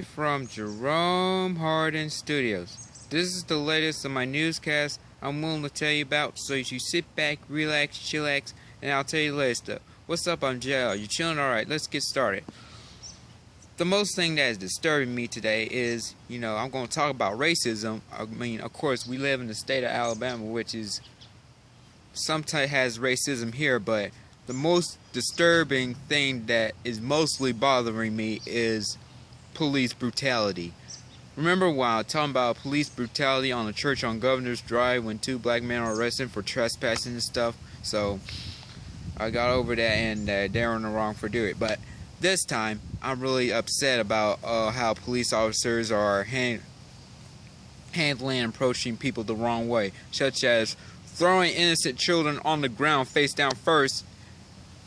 From Jerome Hardin Studios. This is the latest of my newscast I'm willing to tell you about, so you sit back, relax, chillax, and I'll tell you the latest stuff. What's up, I'm JL. You chilling? Alright, let's get started. The most thing that is disturbing me today is, you know, I'm going to talk about racism. I mean, of course, we live in the state of Alabama, which is sometimes has racism here, but the most disturbing thing that is mostly bothering me is police brutality. Remember while talking about police brutality on a church on Governor's Drive when two black men were arrested for trespassing and stuff? So I got over that and uh, they're in the wrong for doing it. But this time I'm really upset about uh, how police officers are hand handling and approaching people the wrong way, such as throwing innocent children on the ground face down first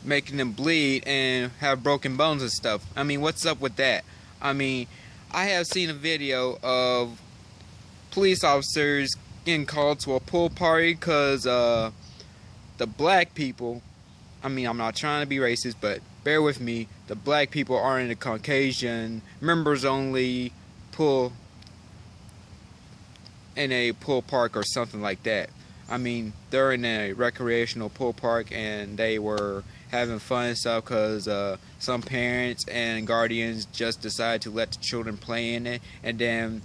making them bleed and have broken bones and stuff. I mean, what's up with that? I mean, I have seen a video of police officers getting called to a pool party because uh, the black people, I mean, I'm not trying to be racist, but bear with me, the black people are in a Caucasian members only pool in a pool park or something like that. I mean, they're in a recreational pool park and they were having fun and stuff because uh, some parents and guardians just decide to let the children play in it. And then,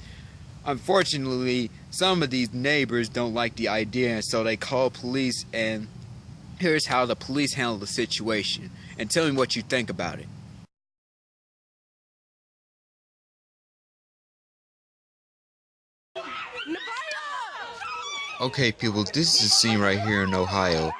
unfortunately, some of these neighbors don't like the idea, and so they call police. And here's how the police handle the situation. And tell me what you think about it. Okay, people, this is a scene right here in Ohio.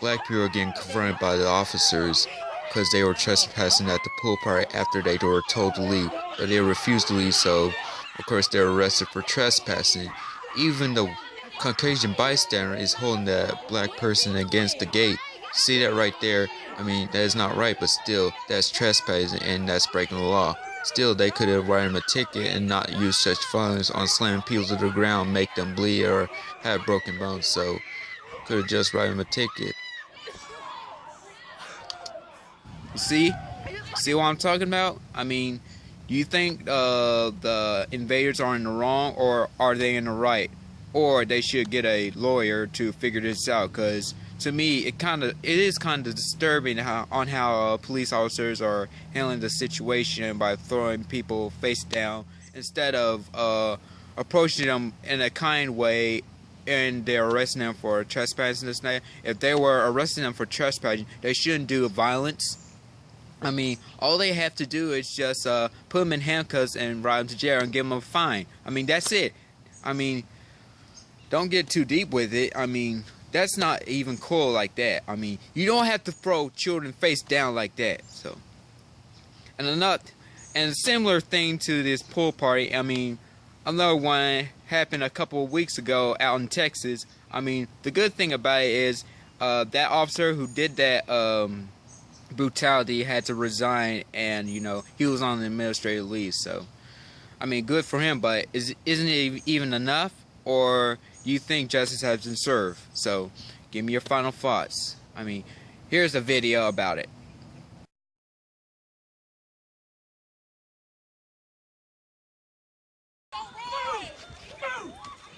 Black people are getting confronted by the officers because they were trespassing at the pool party after they were told to leave, but they refused to leave, so of course they're arrested for trespassing. Even the Caucasian bystander is holding that black person against the gate. See that right there? I mean, that is not right, but still, that's trespassing and that's breaking the law. Still, they could have written him a ticket and not use such violence on slamming people to the ground, make them bleed or have broken bones. So, could have just written him a ticket. See? See what I'm talking about? I mean, you think uh, the invaders are in the wrong or are they in the right? Or they should get a lawyer to figure this out because to me it kind of it is kind of disturbing how, on how uh, police officers are handling the situation by throwing people face down instead of uh, approaching them in a kind way and they're arresting them for trespassing this night. If they were arresting them for trespassing, they shouldn't do violence I mean, all they have to do is just uh, put them in handcuffs and ride them to jail and give them a fine. I mean, that's it. I mean, don't get too deep with it. I mean, that's not even cool like that. I mean, you don't have to throw children face down like that. So, and another, and a similar thing to this pool party. I mean, another one happened a couple of weeks ago out in Texas. I mean, the good thing about it is uh, that officer who did that. Um, brutality had to resign and you know he was on the administrative leave so I mean good for him but is isn't it even enough? Or you think justice has been served? So give me your final thoughts. I mean here's a video about it.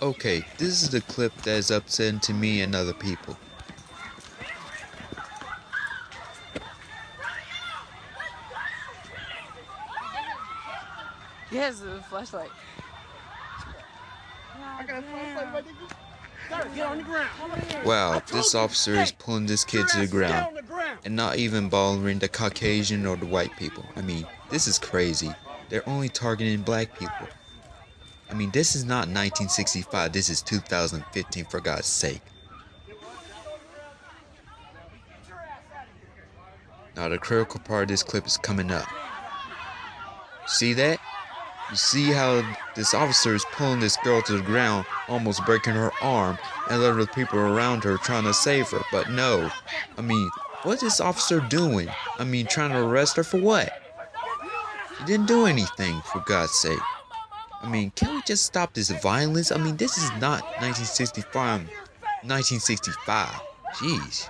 Okay, this is the clip that is upsetting to me and other people. Yes, a flashlight. I got a flashlight, Get on. Wow, this officer is pulling this kid to the ground and not even bothering the Caucasian or the white people. I mean, this is crazy. They're only targeting black people. I mean, this is not 1965. This is 2015, for God's sake. Now, the critical part of this clip is coming up. See that? You see how this officer is pulling this girl to the ground, almost breaking her arm, and other people around her trying to save her. But no. I mean, what is this officer doing? I mean, trying to arrest her for what? He didn't do anything, for God's sake. I mean, can we just stop this violence? I mean, this is not 1965. 1965. Jeez.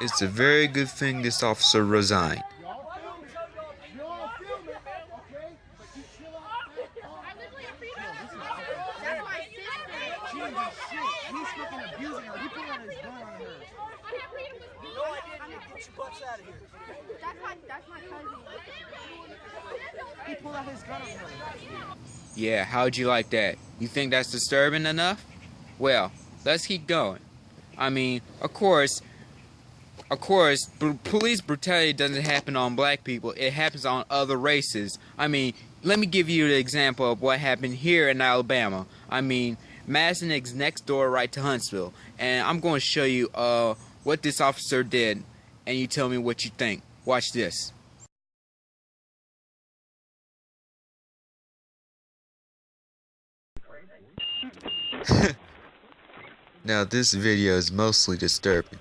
It's a very good thing this officer resigned. Yeah, how'd you like that? You think that's disturbing enough? Well, let's keep going. I mean, of course, of course, br police brutality doesn't happen on black people. It happens on other races. I mean, let me give you an example of what happened here in Alabama. I mean, Madison is next door right to Huntsville. And I'm going to show you uh, what this officer did. And you tell me what you think. Watch this. now this video is mostly disturbing.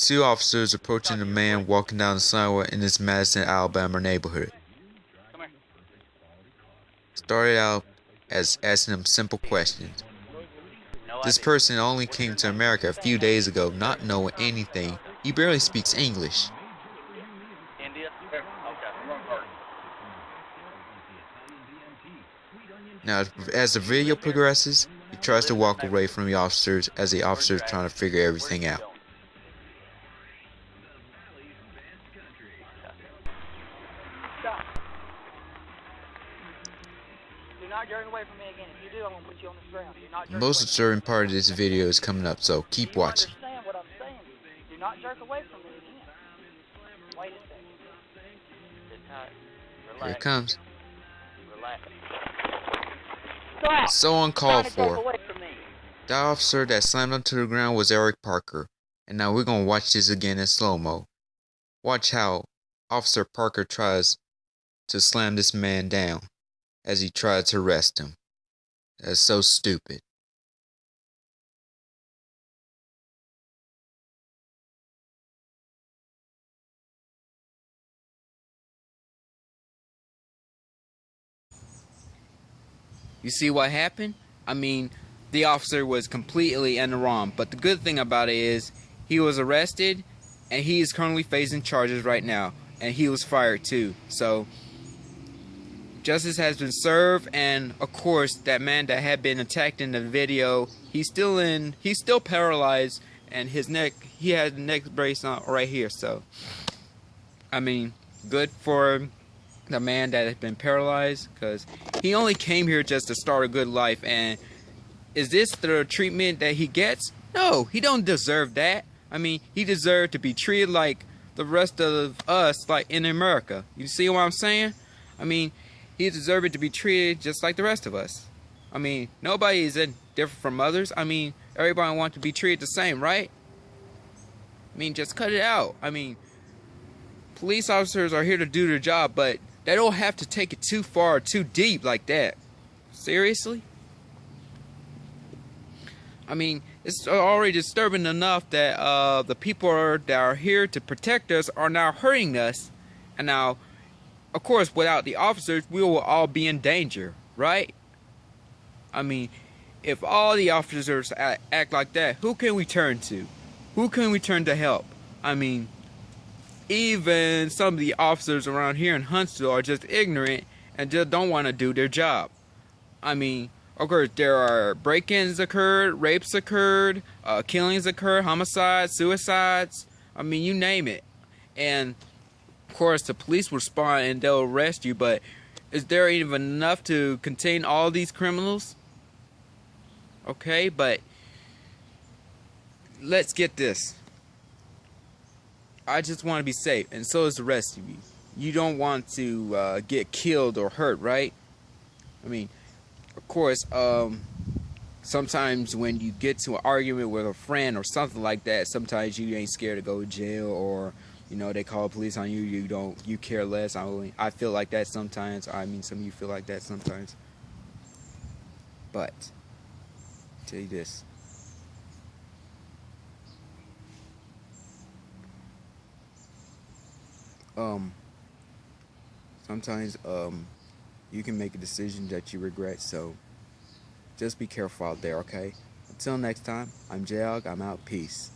Two officers approaching a man walking down the sidewalk in this Madison, Alabama neighborhood. Started out as asking him simple questions. This person only came to America a few days ago not knowing anything. He barely speaks English. Now, as the video progresses, he tries to walk away from the officers as the officers trying to figure everything out. Most disturbing part of this video is coming up, so keep watching. Here it comes. So uncalled for. The officer that slammed him to the ground was Eric Parker. And now we're going to watch this again in slow-mo. Watch how Officer Parker tries to slam this man down as he tried to arrest him. That's so stupid. You see what happened? I mean, the officer was completely in the wrong. But the good thing about it is he was arrested and he is currently facing charges right now. And he was fired too. So justice has been served and of course that man that had been attacked in the video, he's still in he's still paralyzed and his neck he has a neck brace on right here. So I mean, good for the man that has been paralyzed because he only came here just to start a good life. And is this the treatment that he gets? No he don't deserve that. I mean he deserved to be treated like the rest of us like in america. You see what i'm saying? I mean he deserved to be treated just like the rest of us. I mean nobody is different from others. I mean everybody wants to be treated the same right? I mean just cut it out. I mean police officers are here to do their job but they don't have to take it too far, too deep like that. Seriously? I mean, it's already disturbing enough that uh, the people are, that are here to protect us are now hurting us. And now, of course, without the officers, we will all be in danger, right? I mean, if all the officers act like that, who can we turn to? Who can we turn to help? I mean, even some of the officers around here in Huntsville are just ignorant and just don't want to do their job. I mean, of course, there are break-ins occurred, rapes occurred, uh, killings occurred, homicides, suicides. I mean, you name it. And of course, the police respond and they'll arrest you. But is there even enough to contain all these criminals? Okay, but let's get this. I just want to be safe, and so is the rest of you. You don't want to uh, get killed or hurt, right? I mean, of course, um, sometimes when you get to an argument with a friend or something like that, sometimes you ain't scared to go to jail or you know they call police on you. You don't, you care less. I, only, I feel like that sometimes. I mean, some of you feel like that sometimes. But, I'll tell you this. Um sometimes um you can make a decision that you regret so just be careful out there okay until next time i'm JAG. i'm out peace